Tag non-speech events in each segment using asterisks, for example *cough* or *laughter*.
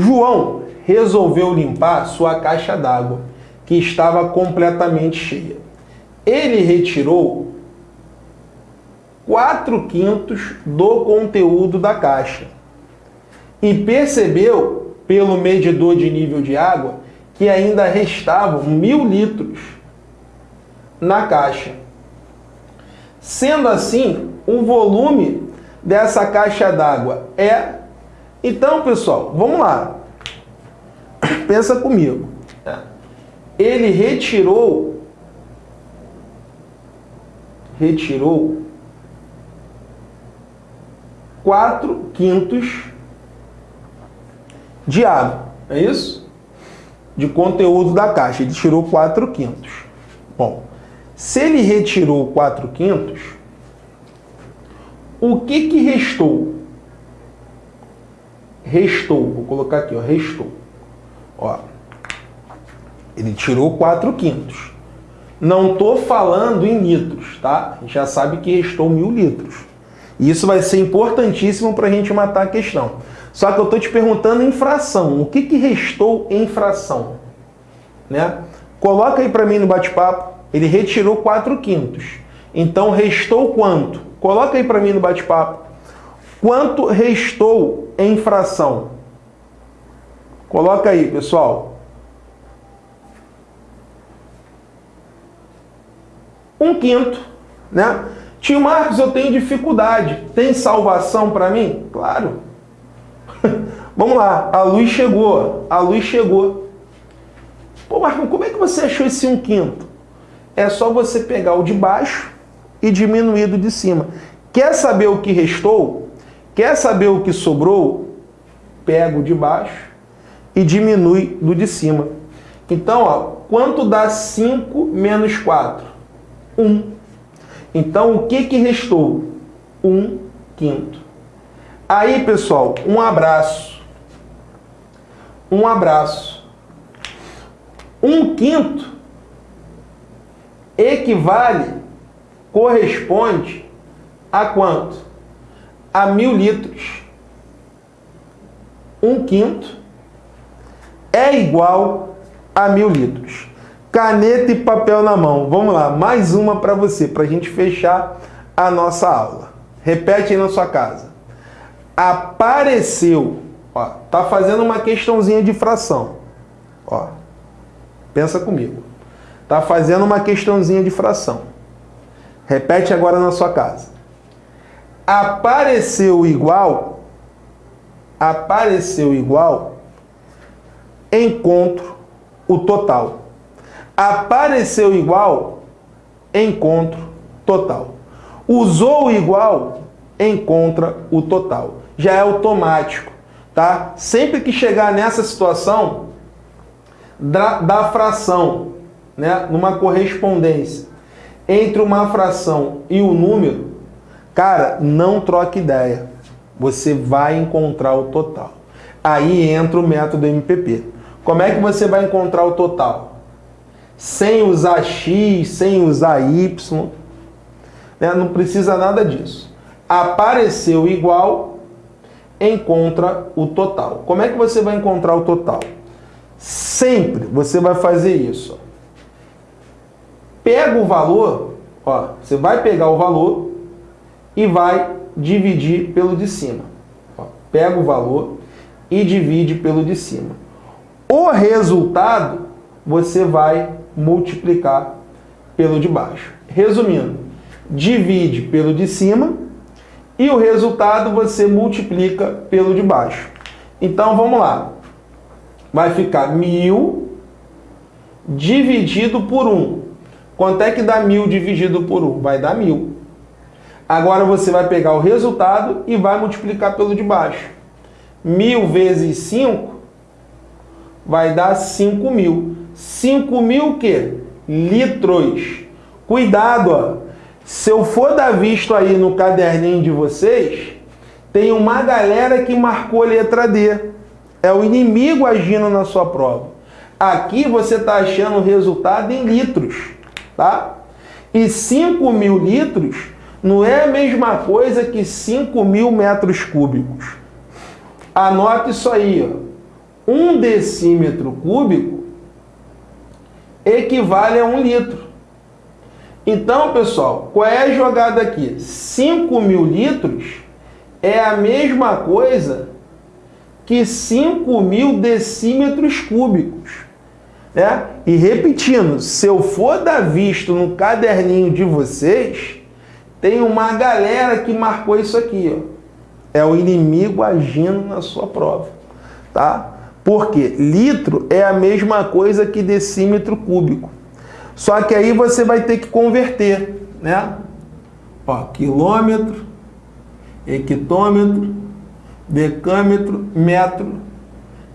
João resolveu limpar sua caixa d'água, que estava completamente cheia. Ele retirou 4 quintos do conteúdo da caixa e percebeu, pelo medidor de nível de água, que ainda restavam mil litros na caixa. Sendo assim, o volume dessa caixa d'água é... Então, pessoal, vamos lá. Pensa comigo. Ele retirou retirou 4 quintos de água, é isso? De conteúdo da caixa, ele tirou 4 quintos. Bom, se ele retirou 4 quintos, o que que restou? Restou, vou colocar aqui, ó, restou. Ó, ele tirou 4 quintos. Não estou falando em litros, tá? A gente já sabe que restou mil litros. Isso vai ser importantíssimo para a gente matar a questão. Só que eu estou te perguntando em fração. O que, que restou em fração? Né? Coloca aí para mim no bate-papo. Ele retirou 4 quintos. Então, restou quanto? Coloca aí para mim no bate-papo. Quanto restou em fração? Coloca aí, pessoal. Um quinto, né? Tio Marcos, eu tenho dificuldade. Tem salvação para mim? Claro. *laughs* Vamos lá, a luz chegou, a luz chegou. Pô, Marcos, como é que você achou esse um quinto? É só você pegar o de baixo e diminuir do de cima. Quer saber o que restou? Quer saber o que sobrou? Pega o de baixo e diminui do de cima. Então, ó, quanto dá 5 menos 4? 1. Então, o que, que restou? 1 quinto. Aí, pessoal, um abraço. Um abraço. Um quinto equivale, corresponde a quanto? A mil litros. Um quinto é igual a mil litros. Caneta e papel na mão. Vamos lá, mais uma para você, para a gente fechar a nossa aula. Repete aí na sua casa. Apareceu, ó, tá fazendo uma questãozinha de fração. Ó, pensa comigo. Tá fazendo uma questãozinha de fração. Repete agora na sua casa. Apareceu igual, apareceu igual encontro o total. Apareceu igual, encontro total. Usou igual, encontra o total. Já é automático, tá? Sempre que chegar nessa situação da, da fração, né, numa correspondência entre uma fração e o número, cara, não troque ideia. Você vai encontrar o total. Aí entra o método MPP. Como é que você vai encontrar o total? Sem usar x, sem usar y, né? não precisa nada disso. Apareceu igual, encontra o total. Como é que você vai encontrar o total? Sempre você vai fazer isso. Pega o valor, ó, você vai pegar o valor e vai dividir pelo de cima. Pega o valor e divide pelo de cima. O resultado você vai multiplicar pelo de baixo. Resumindo, divide pelo de cima e o resultado você multiplica pelo de baixo. Então vamos lá. Vai ficar mil dividido por 1. Quanto é que dá mil dividido por 1? Vai dar mil. Agora você vai pegar o resultado e vai multiplicar pelo de baixo. Mil vezes 5 vai dar 5 mil. 5 mil o quê? Litros. Cuidado, ó. Se eu for dar visto aí no caderninho de vocês, tem uma galera que marcou a letra D. É o inimigo agindo na sua prova. Aqui você está achando o resultado em litros, tá? E 5 mil litros não é a mesma coisa que 5 mil metros cúbicos. Anote isso aí, ó. um decímetro cúbico equivale a um litro. Então, pessoal, qual é a jogada aqui? 5 mil litros é a mesma coisa que 5 mil decímetros cúbicos. Né? E repetindo, se eu for dar visto no caderninho de vocês, tem uma galera que marcou isso aqui. Ó. É o inimigo agindo na sua prova. Tá? Porque litro é a mesma coisa que decímetro cúbico. Só que aí você vai ter que converter, né? Ó, quilômetro, hectômetro, decâmetro, metro,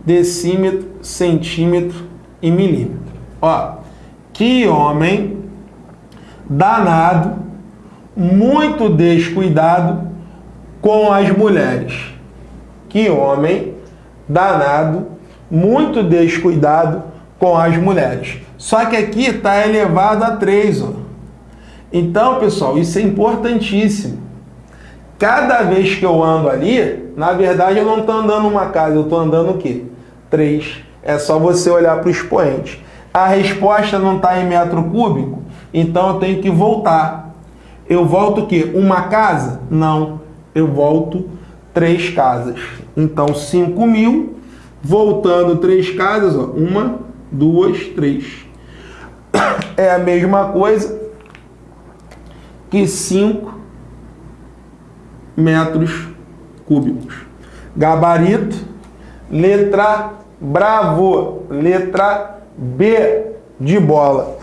decímetro, centímetro e milímetro. Ó, que homem danado, muito descuidado com as mulheres. Que homem danado, muito descuidado com as mulheres. Só que aqui está elevado a 3. Ó. Então, pessoal, isso é importantíssimo. Cada vez que eu ando ali, na verdade eu não estou andando uma casa, eu estou andando o quê? 3. É só você olhar para o expoente. A resposta não está em metro cúbico, então eu tenho que voltar. Eu volto o quê? Uma casa? Não. Eu volto três casas. Então, 5 mil, voltando três casas, ó, uma, duas, três. *coughs* É a mesma coisa que 5 metros cúbicos. Gabarito, letra bravo, letra B de bola.